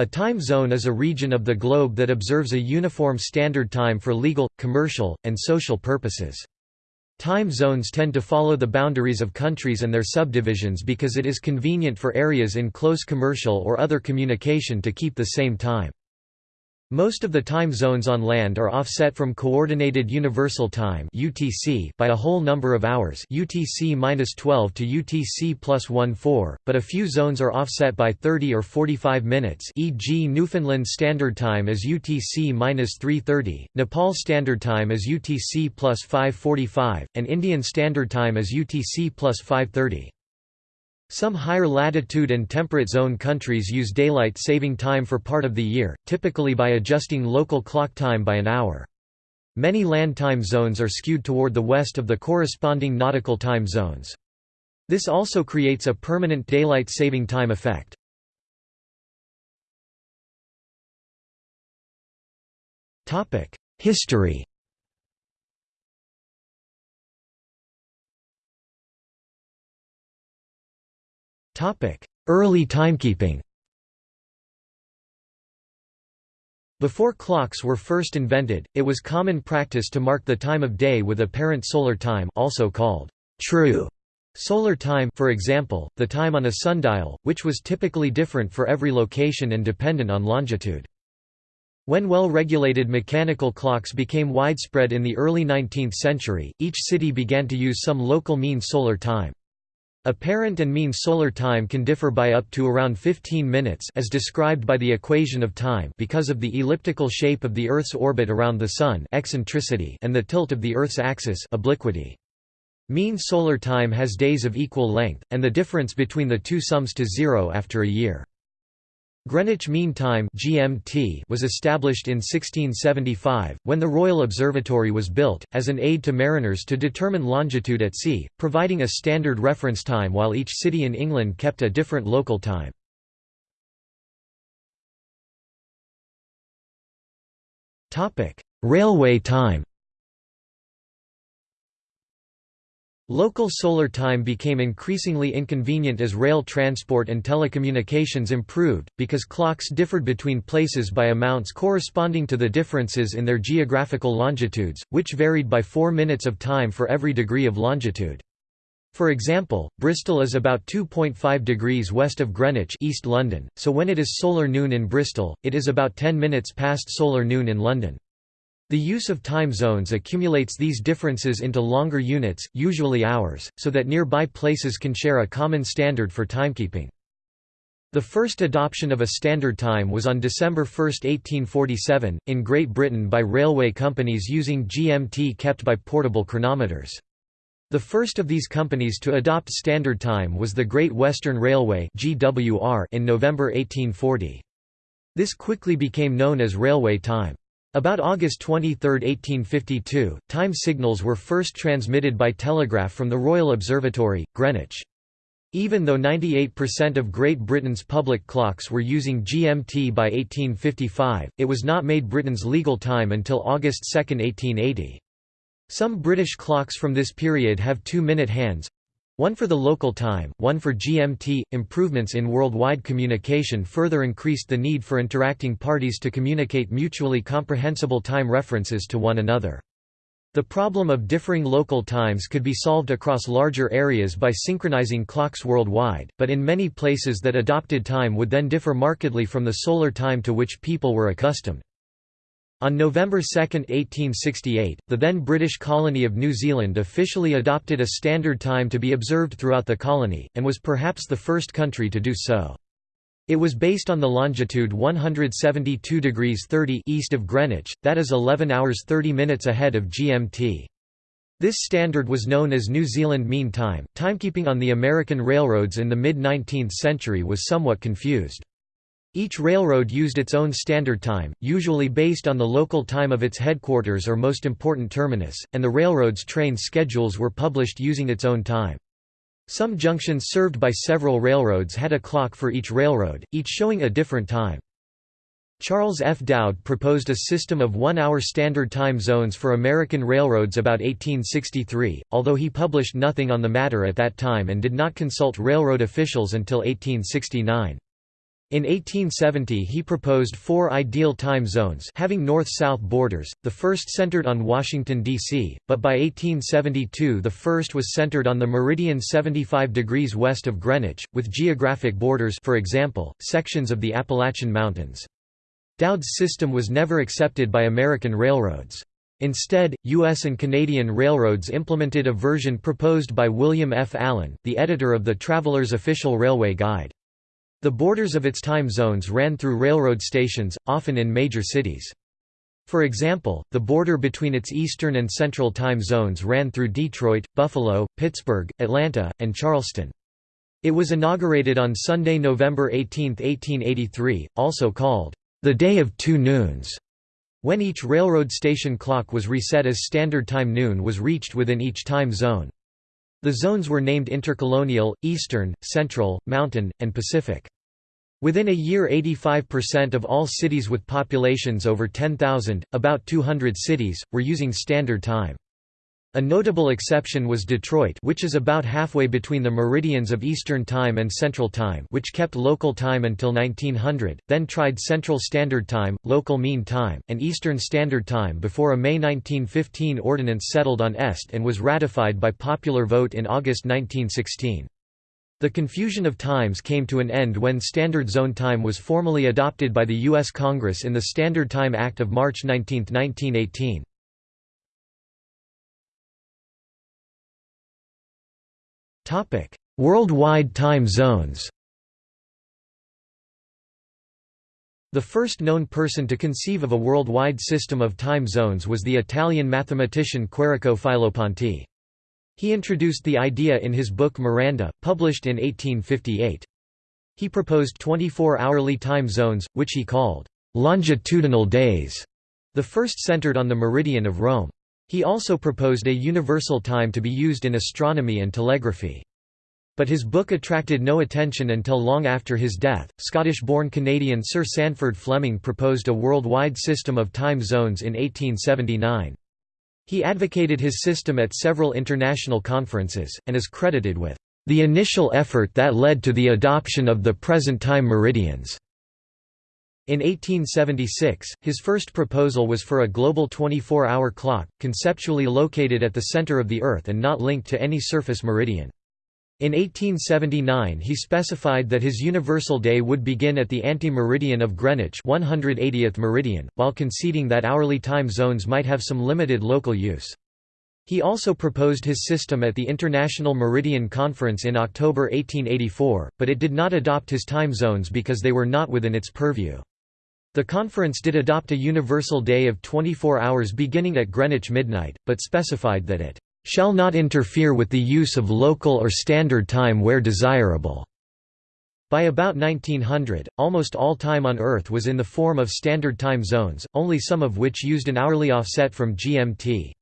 A time zone is a region of the globe that observes a uniform standard time for legal, commercial, and social purposes. Time zones tend to follow the boundaries of countries and their subdivisions because it is convenient for areas in close commercial or other communication to keep the same time. Most of the time zones on land are offset from Coordinated Universal Time (UTC) by a whole number of hours (UTC-12 to UTC plus 14), but a few zones are offset by 30 or 45 minutes, e.g., Newfoundland Standard Time is UTC-330, Nepal Standard Time is UTC plus 545, and Indian Standard Time is UTC plus 530. Some higher latitude and temperate zone countries use daylight saving time for part of the year, typically by adjusting local clock time by an hour. Many land time zones are skewed toward the west of the corresponding nautical time zones. This also creates a permanent daylight saving time effect. History Early timekeeping Before clocks were first invented, it was common practice to mark the time of day with apparent solar time also called true solar time for example, the time on a sundial, which was typically different for every location and dependent on longitude. When well-regulated mechanical clocks became widespread in the early 19th century, each city began to use some local mean solar time. Apparent and mean solar time can differ by up to around 15 minutes as described by the equation of time because of the elliptical shape of the Earth's orbit around the Sun eccentricity and the tilt of the Earth's axis obliquity. Mean solar time has days of equal length, and the difference between the two sums to zero after a year. Greenwich Mean Time (GMT) was established in 1675 when the Royal Observatory was built as an aid to mariners to determine longitude at sea, providing a standard reference time while each city in England kept a different local time. Topic: Railway time. Local solar time became increasingly inconvenient as rail transport and telecommunications improved, because clocks differed between places by amounts corresponding to the differences in their geographical longitudes, which varied by 4 minutes of time for every degree of longitude. For example, Bristol is about 2.5 degrees west of Greenwich East London, so when it is solar noon in Bristol, it is about 10 minutes past solar noon in London. The use of time zones accumulates these differences into longer units, usually hours, so that nearby places can share a common standard for timekeeping. The first adoption of a standard time was on December 1, 1847, in Great Britain by railway companies using GMT kept by portable chronometers. The first of these companies to adopt standard time was the Great Western Railway in November 1840. This quickly became known as railway time. About August 23, 1852, time signals were first transmitted by telegraph from the Royal Observatory, Greenwich. Even though 98% of Great Britain's public clocks were using GMT by 1855, it was not made Britain's legal time until August 2, 1880. Some British clocks from this period have two-minute hands, one for the local time, one for GMT. Improvements in worldwide communication further increased the need for interacting parties to communicate mutually comprehensible time references to one another. The problem of differing local times could be solved across larger areas by synchronizing clocks worldwide, but in many places that adopted time would then differ markedly from the solar time to which people were accustomed. On November 2, 1868, the then British colony of New Zealand officially adopted a standard time to be observed throughout the colony, and was perhaps the first country to do so. It was based on the longitude 172 degrees 30 east of Greenwich, that is 11 hours 30 minutes ahead of GMT. This standard was known as New Zealand Mean Time. Timekeeping on the American railroads in the mid-19th century was somewhat confused. Each railroad used its own standard time, usually based on the local time of its headquarters or most important terminus, and the railroad's train schedules were published using its own time. Some junctions served by several railroads had a clock for each railroad, each showing a different time. Charles F. Dowd proposed a system of one-hour standard time zones for American railroads about 1863, although he published nothing on the matter at that time and did not consult railroad officials until 1869. In 1870 he proposed four ideal time zones having north-south borders, the first centered on Washington, D.C., but by 1872 the first was centered on the meridian 75 degrees west of Greenwich, with geographic borders for example, sections of the Appalachian Mountains. Dowd's system was never accepted by American railroads. Instead, U.S. and Canadian railroads implemented a version proposed by William F. Allen, the editor of the Traveler's Official Railway Guide. The borders of its time zones ran through railroad stations, often in major cities. For example, the border between its eastern and central time zones ran through Detroit, Buffalo, Pittsburgh, Atlanta, and Charleston. It was inaugurated on Sunday, November 18, 1883, also called, "...the Day of Two Noons", when each railroad station clock was reset as standard time noon was reached within each time zone. The zones were named Intercolonial, Eastern, Central, Mountain, and Pacific. Within a year 85% of all cities with populations over 10,000, about 200 cities, were using Standard Time. A notable exception was Detroit which is about halfway between the meridians of Eastern Time and Central Time which kept local time until 1900, then tried Central Standard Time, Local Mean Time, and Eastern Standard Time before a May 1915 ordinance settled on EST and was ratified by popular vote in August 1916. The confusion of times came to an end when Standard Zone Time was formally adopted by the U.S. Congress in the Standard Time Act of March 19, 1918. Worldwide time zones The first known person to conceive of a worldwide system of time zones was the Italian mathematician Quirico Filopanti. He introduced the idea in his book Miranda, published in 1858. He proposed 24-hourly time zones, which he called longitudinal days, the first centered on the meridian of Rome. He also proposed a universal time to be used in astronomy and telegraphy. But his book attracted no attention until long after his death. Scottish born Canadian Sir Sandford Fleming proposed a worldwide system of time zones in 1879. He advocated his system at several international conferences, and is credited with the initial effort that led to the adoption of the present time meridians. In 1876, his first proposal was for a global 24-hour clock, conceptually located at the center of the Earth and not linked to any surface meridian. In 1879 he specified that his universal day would begin at the anti-meridian of Greenwich 180th meridian, while conceding that hourly time zones might have some limited local use. He also proposed his system at the International Meridian Conference in October 1884, but it did not adopt his time zones because they were not within its purview. The conference did adopt a universal day of 24 hours beginning at Greenwich midnight, but specified that it shall not interfere with the use of local or standard time where desirable. By about 1900, almost all time on Earth was in the form of standard time zones, only some of which used an hourly offset from GMT.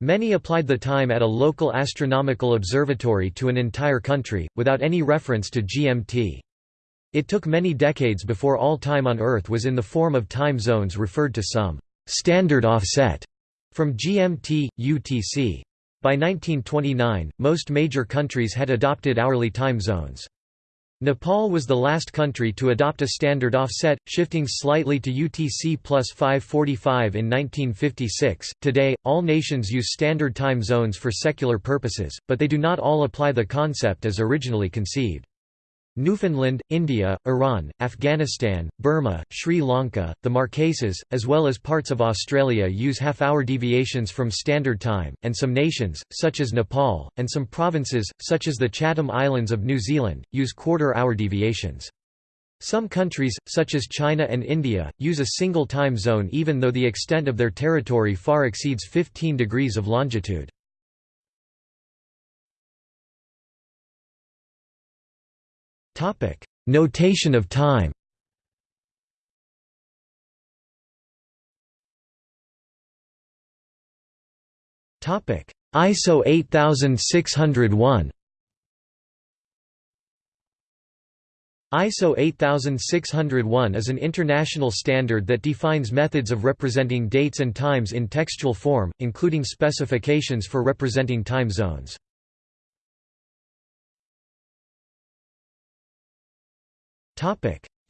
Many applied the time at a local astronomical observatory to an entire country, without any reference to GMT. It took many decades before all time on Earth was in the form of time zones referred to some standard offset from GMT, UTC. By 1929, most major countries had adopted hourly time zones. Nepal was the last country to adopt a standard offset, shifting slightly to UTC plus 545 in 1956. Today, all nations use standard time zones for secular purposes, but they do not all apply the concept as originally conceived. Newfoundland, India, Iran, Afghanistan, Burma, Sri Lanka, the Marquesas, as well as parts of Australia use half-hour deviations from Standard Time, and some nations, such as Nepal, and some provinces, such as the Chatham Islands of New Zealand, use quarter-hour deviations. Some countries, such as China and India, use a single time zone even though the extent of their territory far exceeds 15 degrees of longitude. Topic: Notation of time. Topic: ISO 8601. ISO 8601 is an international standard that defines methods of representing dates and times in textual form, including specifications for representing time zones.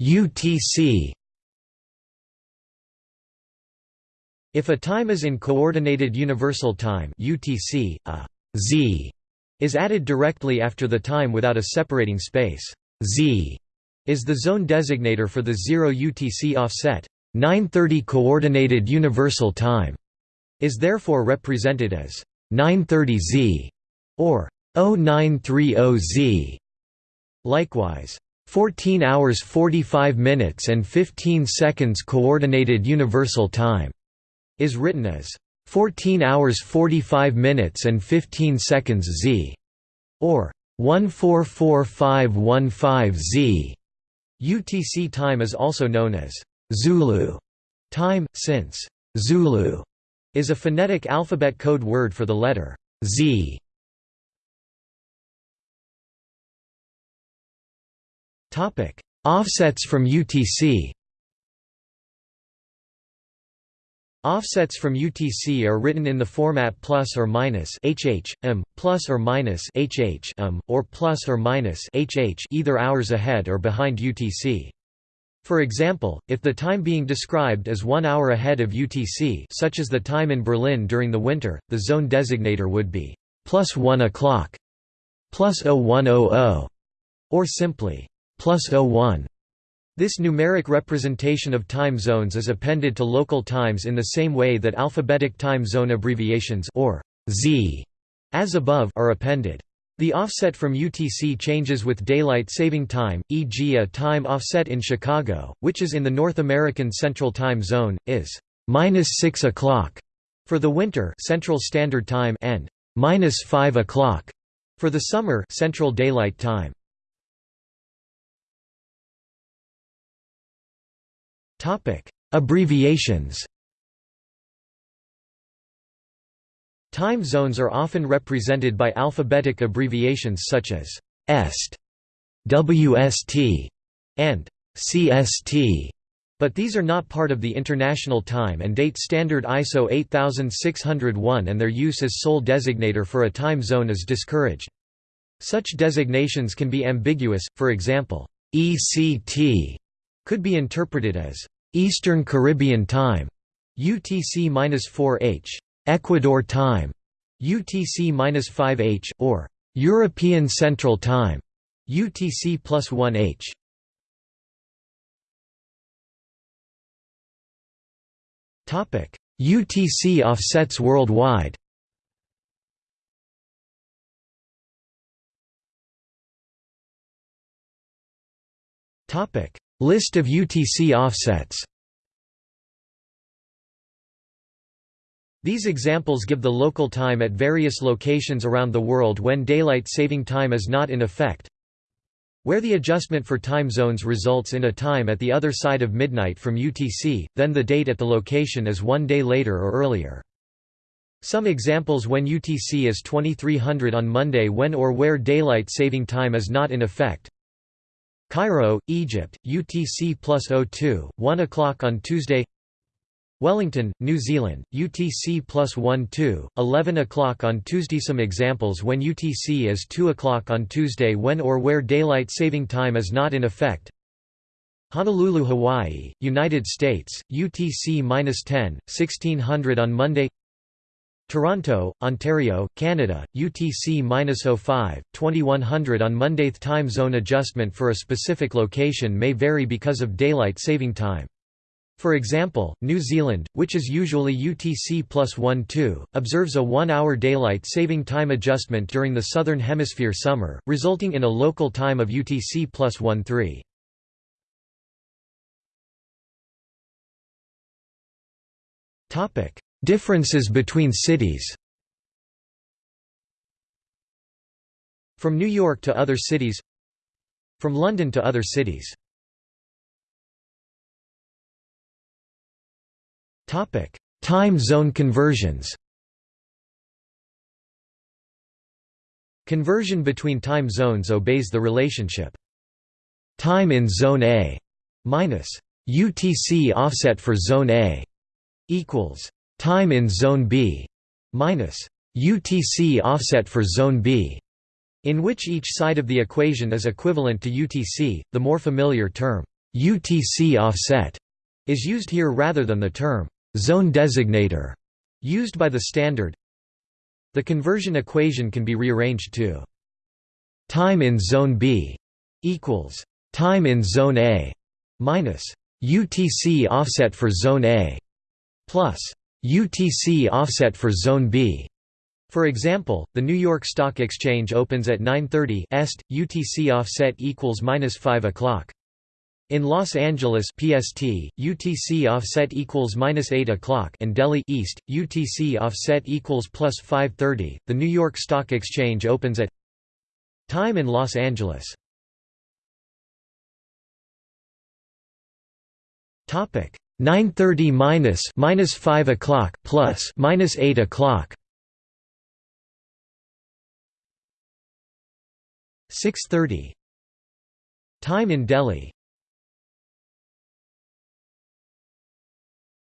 UTC If a time is in Coordinated Universal Time UTC, a z is added directly after the time without a separating space. z is the zone designator for the 0 UTC offset. 930 Coordinated Universal Time is therefore represented as 930Z or 0930Z. Likewise, 14 hours 45 minutes and 15 seconds Coordinated Universal Time is written as 14 hours 45 minutes and 15 seconds Z or 144515Z. UTC time is also known as Zulu time, since Zulu is a phonetic alphabet code word for the letter Z. Offsets from UTC Offsets from UTC are written in the format plus or minus HH, m, plus or minus HH, m, or plus or minus HH either hours ahead or behind UTC. For example, if the time being described is one hour ahead of UTC such as the time in Berlin during the winter, the zone designator would be plus 1 o'clock, plus 0100, or simply plus 01. This numeric representation of time zones is appended to local times in the same way that alphabetic time zone abbreviations or Z as above are appended. The offset from UTC changes with daylight saving time, e.g. a time offset in Chicago, which is in the North American Central Time Zone, is minus 6 o'clock for the winter Central Standard Time and minus 5 o'clock for the summer Central Daylight Time. Topic: Abbreviations. Time zones are often represented by alphabetic abbreviations such as EST, WST, and CST, but these are not part of the International Time and Date Standard ISO 8601 and their use as sole designator for a time zone is discouraged. Such designations can be ambiguous, for example, ECT could be interpreted as Eastern Caribbean Time, UTC-4H, Ecuador Time, UTC-5H, or European Central Time, UTC plus 1H. Topic: UTC offsets worldwide. Topic: List of UTC offsets These examples give the local time at various locations around the world when daylight saving time is not in effect. Where the adjustment for time zones results in a time at the other side of midnight from UTC, then the date at the location is one day later or earlier. Some examples when UTC is 2300 on Monday when or where daylight saving time is not in effect. Cairo, Egypt, UTC plus 02, 1 o'clock on Tuesday. Wellington, New Zealand, UTC plus 1-2, 11 o'clock on Tuesday. Some examples when UTC is 2 o'clock on Tuesday when or where daylight saving time is not in effect. Honolulu, Hawaii, United States, UTC-10, 1600 on Monday Toronto, Ontario, Canada, UTC-05, 2100 on Monday. Time zone adjustment for a specific location may vary because of daylight saving time. For example, New Zealand, which is usually UTC plus 1-2, observes a one-hour daylight saving time adjustment during the Southern Hemisphere summer, resulting in a local time of UTC plus 1-3. Differences between cities. From New York to other cities. From London to other cities. Time zone conversions. Conversion between time zones obeys the relationship. Time in zone A minus UTC offset for zone A equals time in zone B minus UTC offset for zone B, in which each side of the equation is equivalent to UTC, the more familiar term UTC offset is used here rather than the term zone designator used by the standard. The conversion equation can be rearranged to time in zone B equals time in zone A minus UTC offset for zone A plus UTC offset for zone B. For example, the New York Stock Exchange opens at 9:30 est, UTC offset equals minus 5 o'clock. In Los Angeles PST, UTC offset equals minus 8 o'clock and Delhi East, UTC offset equals 5:30. The New York Stock Exchange opens at time in Los Angeles. Topic 9:30 minus minus 5 o'clock plus minus 8 o'clock. 6:30. Time in Delhi.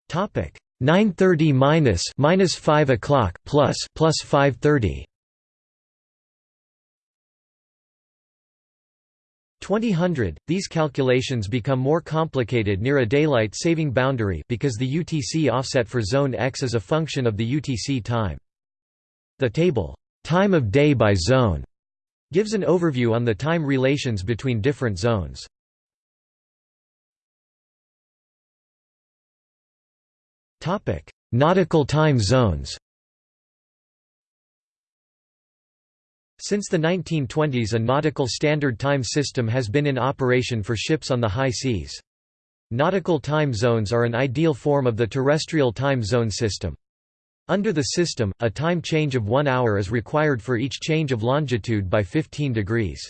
Topic 9:30 minus minus 5 o'clock plus plus 5:30. 2000, these calculations become more complicated near a daylight saving boundary because the UTC offset for zone X is a function of the UTC time. The table, time of day by zone, gives an overview on the time relations between different zones. Nautical time zones Since the 1920s a nautical standard time system has been in operation for ships on the high seas. Nautical time zones are an ideal form of the terrestrial time zone system. Under the system, a time change of one hour is required for each change of longitude by 15 degrees.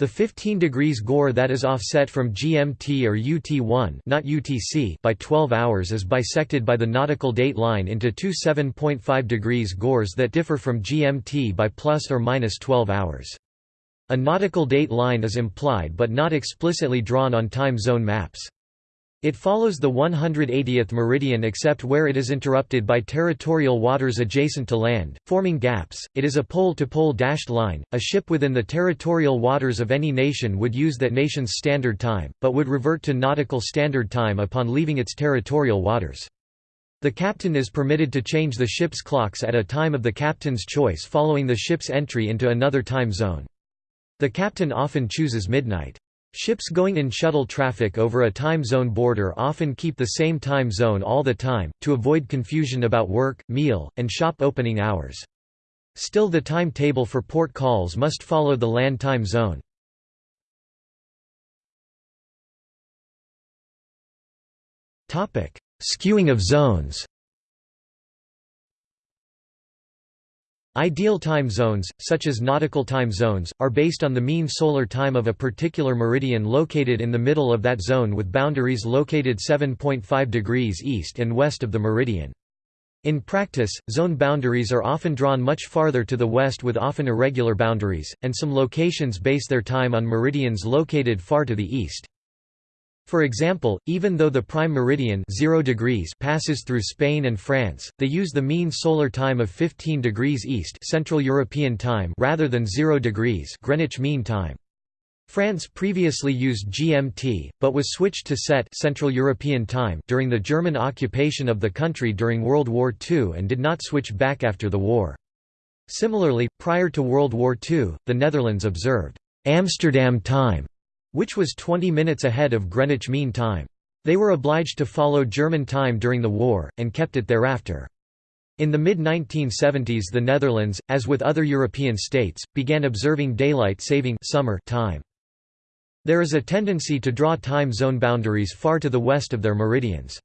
The 15 degrees gore that is offset from GMT or UT1 not UTC by 12 hours is bisected by the nautical date line into two 7.5 degrees gores that differ from GMT by plus or minus 12 hours. A nautical date line is implied but not explicitly drawn on time zone maps. It follows the 180th meridian except where it is interrupted by territorial waters adjacent to land, forming gaps. It is a pole-to-pole dashed line. A ship within the territorial waters of any nation would use that nation's standard time, but would revert to nautical standard time upon leaving its territorial waters. The captain is permitted to change the ship's clocks at a time of the captain's choice following the ship's entry into another time zone. The captain often chooses midnight. Ships going in shuttle traffic over a time zone border often keep the same time zone all the time, to avoid confusion about work, meal, and shop opening hours. Still the timetable for port calls must follow the land time zone. Skewing of zones Ideal time zones, such as nautical time zones, are based on the mean solar time of a particular meridian located in the middle of that zone with boundaries located 7.5 degrees east and west of the meridian. In practice, zone boundaries are often drawn much farther to the west with often irregular boundaries, and some locations base their time on meridians located far to the east. For example, even though the prime meridian 0 degrees passes through Spain and France, they use the mean solar time of 15 degrees east Central European time rather than 0 degrees Greenwich Mean Time. France previously used GMT, but was switched to CET Central European Time during the German occupation of the country during World War II and did not switch back after the war. Similarly, prior to World War II, the Netherlands observed Amsterdam time which was 20 minutes ahead of Greenwich Mean Time. They were obliged to follow German time during the war, and kept it thereafter. In the mid-1970s the Netherlands, as with other European states, began observing daylight saving summer time. There is a tendency to draw time zone boundaries far to the west of their meridians.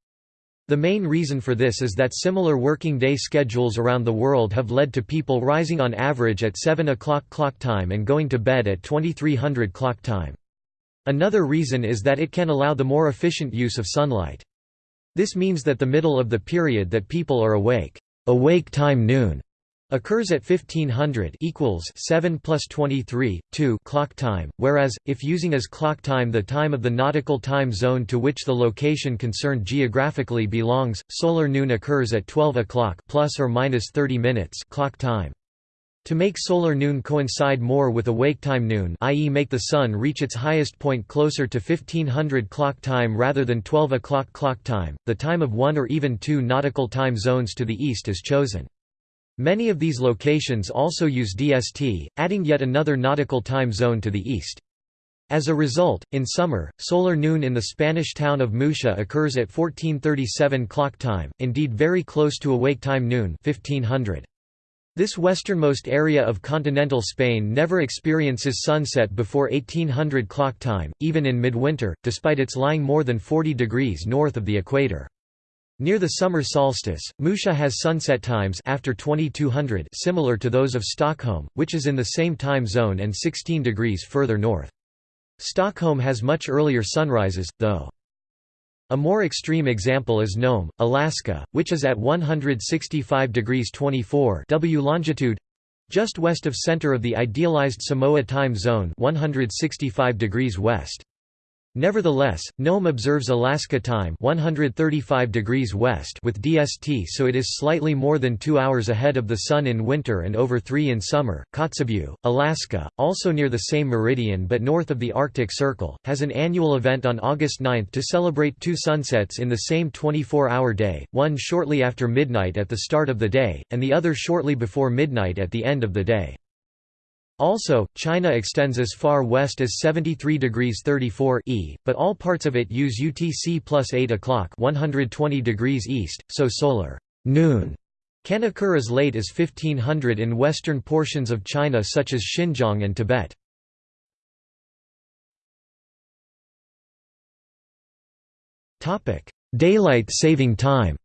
The main reason for this is that similar working day schedules around the world have led to people rising on average at 7 o'clock clock time and going to bed at 2300 clock time. Another reason is that it can allow the more efficient use of sunlight. This means that the middle of the period that people are awake, awake time noon, occurs at 1500 equals 7 plus 23, 2 clock time, whereas, if using as clock time the time of the nautical time zone to which the location concerned geographically belongs, solar noon occurs at 12 o'clock plus or minus 30 minutes clock time. To make solar noon coincide more with awake time noon i.e. make the sun reach its highest point closer to 1500 clock time rather than 12 o'clock clock time, the time of one or even two nautical time zones to the east is chosen. Many of these locations also use DST, adding yet another nautical time zone to the east. As a result, in summer, solar noon in the Spanish town of Muxía occurs at 1437 clock time, indeed very close to awake time noon 1500. This westernmost area of continental Spain never experiences sunset before 1800 clock time, even in midwinter, despite its lying more than 40 degrees north of the equator. Near the summer solstice, Muxía has sunset times after 2200 similar to those of Stockholm, which is in the same time zone and 16 degrees further north. Stockholm has much earlier sunrises, though. A more extreme example is Nome, Alaska, which is at 165 degrees 24 W longitude just west of center of the idealized Samoa time zone 165 degrees west. Nevertheless, Nome observes Alaska time 135 degrees west with DST so it is slightly more than 2 hours ahead of the sun in winter and over 3 in summer. Kotzebue, Alaska, also near the same meridian but north of the Arctic Circle, has an annual event on August 9 to celebrate two sunsets in the same 24-hour day, one shortly after midnight at the start of the day, and the other shortly before midnight at the end of the day. Also, China extends as far west as 73 degrees 34 E, but all parts of it use UTC plus 8 o'clock 120 degrees east, so solar noon can occur as late as 1500 in western portions of China such as Xinjiang and Tibet. Daylight saving time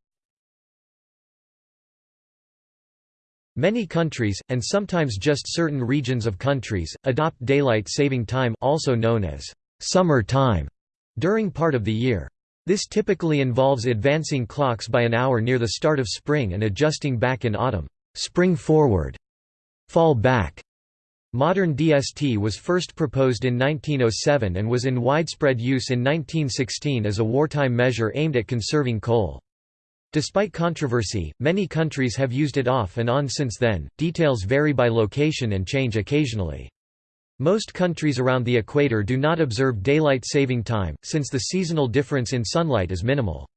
Many countries, and sometimes just certain regions of countries, adopt daylight saving time also known as summer time during part of the year. This typically involves advancing clocks by an hour near the start of spring and adjusting back in autumn. Spring forward, fall back. Modern DST was first proposed in 1907 and was in widespread use in 1916 as a wartime measure aimed at conserving coal. Despite controversy, many countries have used it off and on since then. Details vary by location and change occasionally. Most countries around the equator do not observe daylight saving time, since the seasonal difference in sunlight is minimal.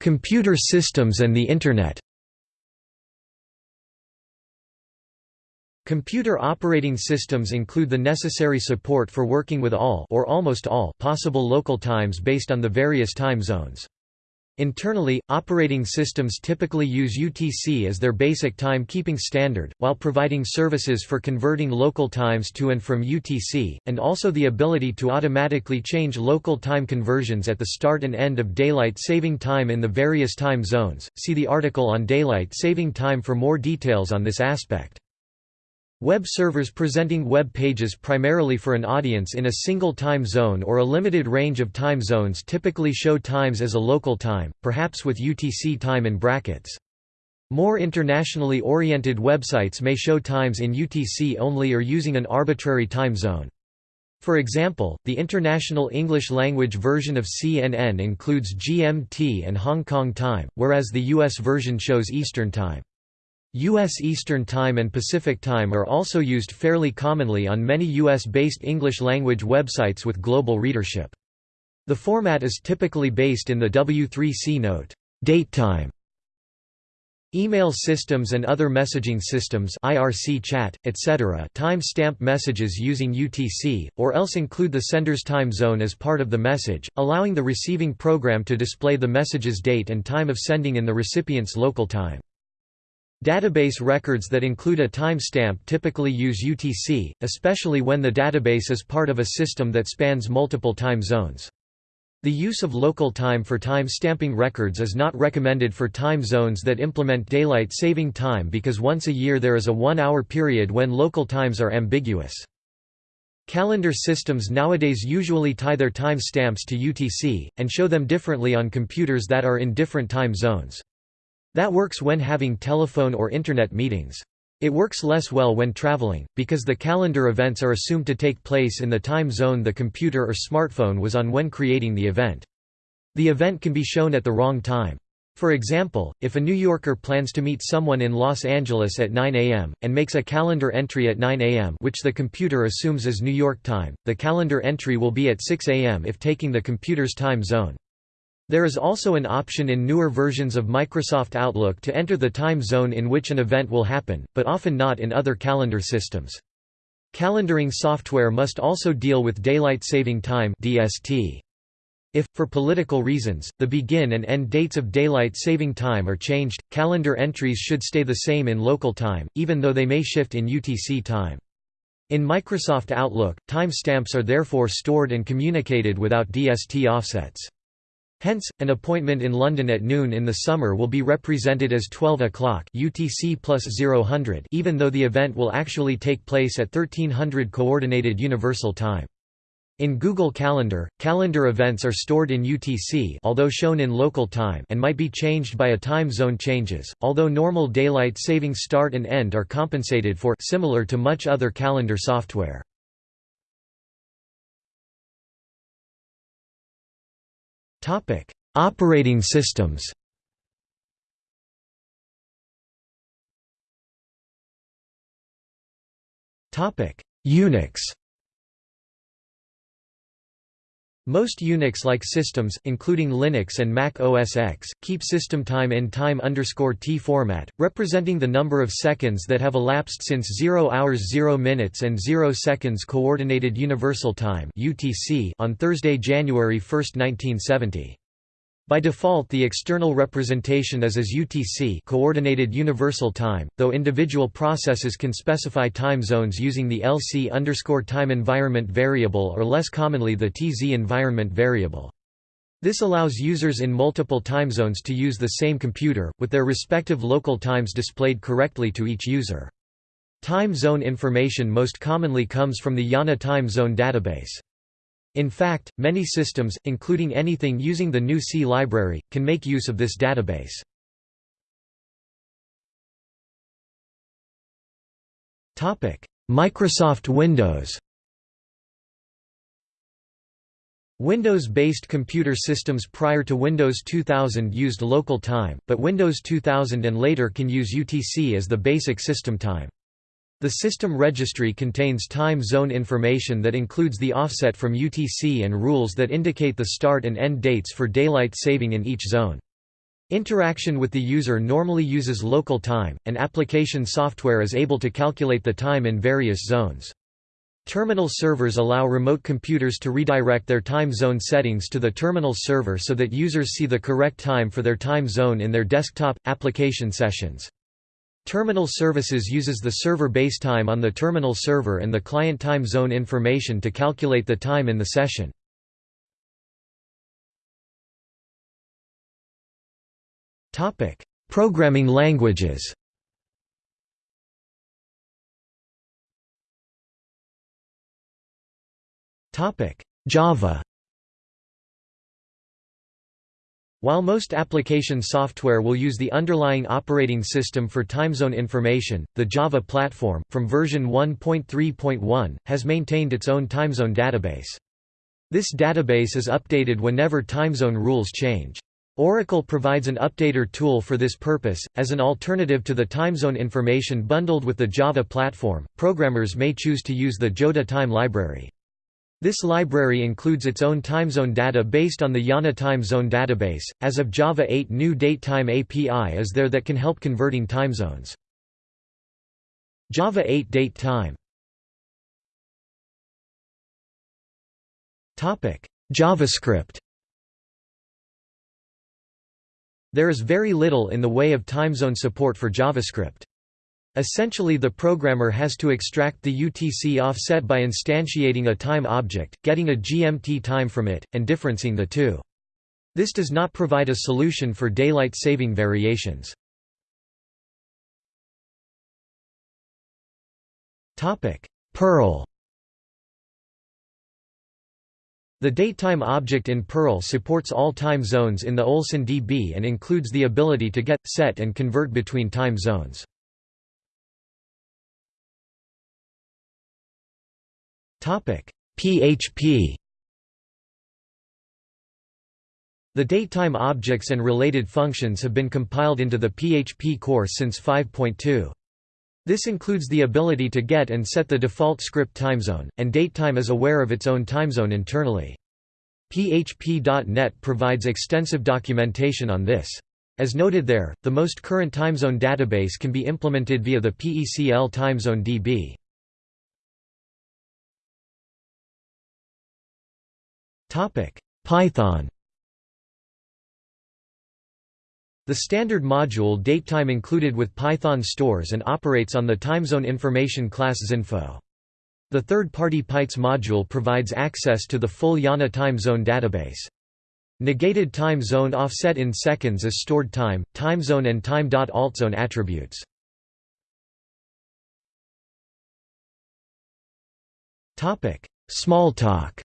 Computer systems and the Internet Computer operating systems include the necessary support for working with all or almost all possible local times based on the various time zones. Internally, operating systems typically use UTC as their basic time-keeping standard, while providing services for converting local times to and from UTC, and also the ability to automatically change local time conversions at the start and end of daylight saving time in the various time zones. See the article on daylight saving time for more details on this aspect. Web servers presenting web pages primarily for an audience in a single time zone or a limited range of time zones typically show times as a local time, perhaps with UTC time in brackets. More internationally oriented websites may show times in UTC only or using an arbitrary time zone. For example, the International English Language version of CNN includes GMT and Hong Kong time, whereas the US version shows Eastern time. U.S. Eastern Time and Pacific Time are also used fairly commonly on many U.S.-based English-language websites with global readership. The format is typically based in the W3C note, date time. Email systems and other messaging systems IRC chat, etc. time-stamp messages using UTC, or else include the sender's time zone as part of the message, allowing the receiving program to display the message's date and time of sending in the recipient's local time. Database records that include a timestamp typically use UTC, especially when the database is part of a system that spans multiple time zones. The use of local time for time stamping records is not recommended for time zones that implement daylight saving time because once a year there is a one-hour period when local times are ambiguous. Calendar systems nowadays usually tie their time stamps to UTC, and show them differently on computers that are in different time zones. That works when having telephone or internet meetings. It works less well when traveling, because the calendar events are assumed to take place in the time zone the computer or smartphone was on when creating the event. The event can be shown at the wrong time. For example, if a New Yorker plans to meet someone in Los Angeles at 9 a.m., and makes a calendar entry at 9 a.m. which the computer assumes is New York time, the calendar entry will be at 6 a.m. if taking the computer's time zone. There is also an option in newer versions of Microsoft Outlook to enter the time zone in which an event will happen, but often not in other calendar systems. Calendaring software must also deal with daylight saving time (DST). If, for political reasons, the begin and end dates of daylight saving time are changed, calendar entries should stay the same in local time, even though they may shift in UTC time. In Microsoft Outlook, timestamps are therefore stored and communicated without DST offsets. Hence, an appointment in London at noon in the summer will be represented as 12 o'clock UTC plus 0000 even though the event will actually take place at 1300 Coordinated Universal Time. In Google Calendar, calendar events are stored in UTC although shown in local time and might be changed by a time zone changes, although normal daylight saving start and end are compensated for similar to much other calendar software. Operating systems. Topic: Unix Most Unix-like systems, including Linux and Mac OS X, keep system time in time t format, representing the number of seconds that have elapsed since 0 hours 0 minutes and 0 seconds Coordinated Universal Time on Thursday, January 1, 1970. By default the external representation is as UTC Coordinated Universal Time, though individual processes can specify time zones using the LC time environment variable or less commonly the TZ environment variable. This allows users in multiple time zones to use the same computer, with their respective local times displayed correctly to each user. Time zone information most commonly comes from the IANA time zone database. In fact, many systems, including anything using the GNU C library, can make use of this database. Microsoft Windows Windows-based computer systems prior to Windows 2000 used local time, but Windows 2000 and later can use UTC as the basic system time. The system registry contains time zone information that includes the offset from UTC and rules that indicate the start and end dates for daylight saving in each zone. Interaction with the user normally uses local time, and application software is able to calculate the time in various zones. Terminal servers allow remote computers to redirect their time zone settings to the terminal server so that users see the correct time for their time zone in their desktop, application sessions. Terminal Services uses the server base time on the terminal server and the client time zone information to calculate the time in the session. Topic: Programming languages Topic: Java While most application software will use the underlying operating system for time zone information, the Java platform, from version 1.3.1, has maintained its own time zone database. This database is updated whenever time zone rules change. Oracle provides an updater tool for this purpose. As an alternative to the time zone information bundled with the Java platform, programmers may choose to use the Joda time library. This library includes its own time zone data based on the IANA time zone database. As of Java 8, new datetime API is there that can help converting time zones. Java 8 date time. Topic: JavaScript. There is very little in the way of time zone support for JavaScript. Essentially the programmer has to extract the UTC offset by instantiating a time object, getting a GMT time from it, and differencing the two. This does not provide a solution for daylight saving variations. Perl The datetime object in Perl supports all time zones in the Olson DB and includes the ability to get, set and convert between time zones. PHP. The datetime objects and related functions have been compiled into the PHP core since 5.2. This includes the ability to get and set the default script timezone, and datetime is aware of its own timezone internally. PHP.NET provides extensive documentation on this. As noted there, the most current timezone database can be implemented via the PECL timezone DB. Python The standard module datetime included with Python stores and operates on the timezone information class tzinfo. The third-party pytz module provides access to the full IANA time zone database. Negated time zone offset in seconds is stored time, timezone and time.altzone attributes. Smalltalk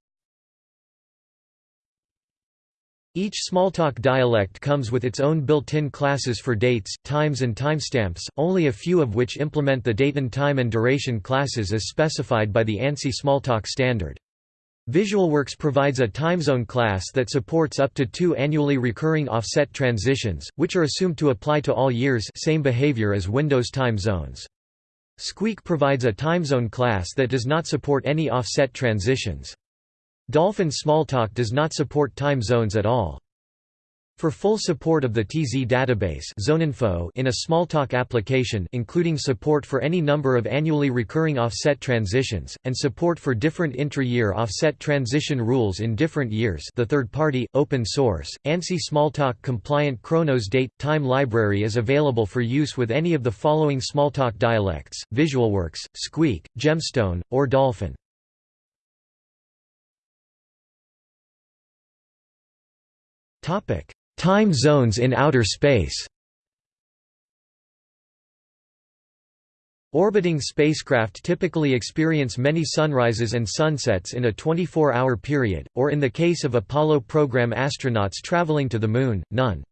Each Smalltalk dialect comes with its own built-in classes for dates, times and timestamps, only a few of which implement the date and time and duration classes as specified by the ANSI Smalltalk standard. VisualWorks provides a timezone class that supports up to two annually recurring offset transitions, which are assumed to apply to all years same behavior as Windows time zones. Squeak provides a timezone class that does not support any offset transitions. Dolphin Smalltalk does not support time zones at all. For full support of the TZ database ZoneInfo in a Smalltalk application including support for any number of annually recurring offset transitions, and support for different intra-year offset transition rules in different years the third-party, open-source, ANSI Smalltalk compliant Chronos date, time library is available for use with any of the following Smalltalk dialects, VisualWorks, Squeak, Gemstone, or Dolphin. Time zones in outer space Orbiting spacecraft typically experience many sunrises and sunsets in a 24-hour period, or in the case of Apollo program astronauts traveling to the Moon, none.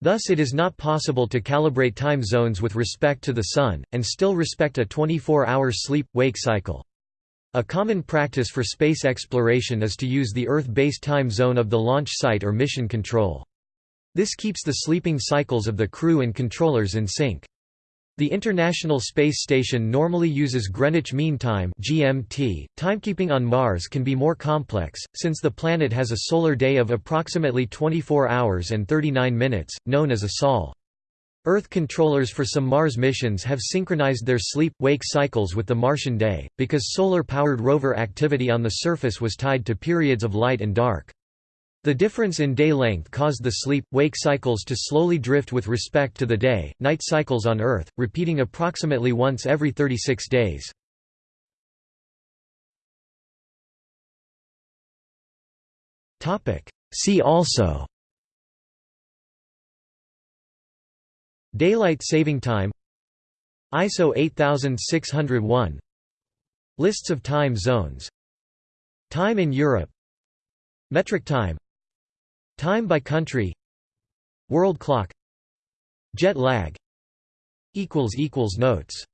Thus it is not possible to calibrate time zones with respect to the Sun, and still respect a 24-hour sleep-wake cycle. A common practice for space exploration is to use the Earth-based time zone of the launch site or mission control. This keeps the sleeping cycles of the crew and controllers in sync. The International Space Station normally uses Greenwich Mean Time (GMT). Timekeeping on Mars can be more complex since the planet has a solar day of approximately 24 hours and 39 minutes, known as a sol. Earth controllers for some Mars missions have synchronized their sleep-wake cycles with the Martian day, because solar-powered rover activity on the surface was tied to periods of light and dark. The difference in day length caused the sleep-wake cycles to slowly drift with respect to the day-night cycles on Earth, repeating approximately once every 36 days. See also Daylight saving time ISO 8601 Lists of time zones Time in Europe Metric time Time by country World clock Jet lag Notes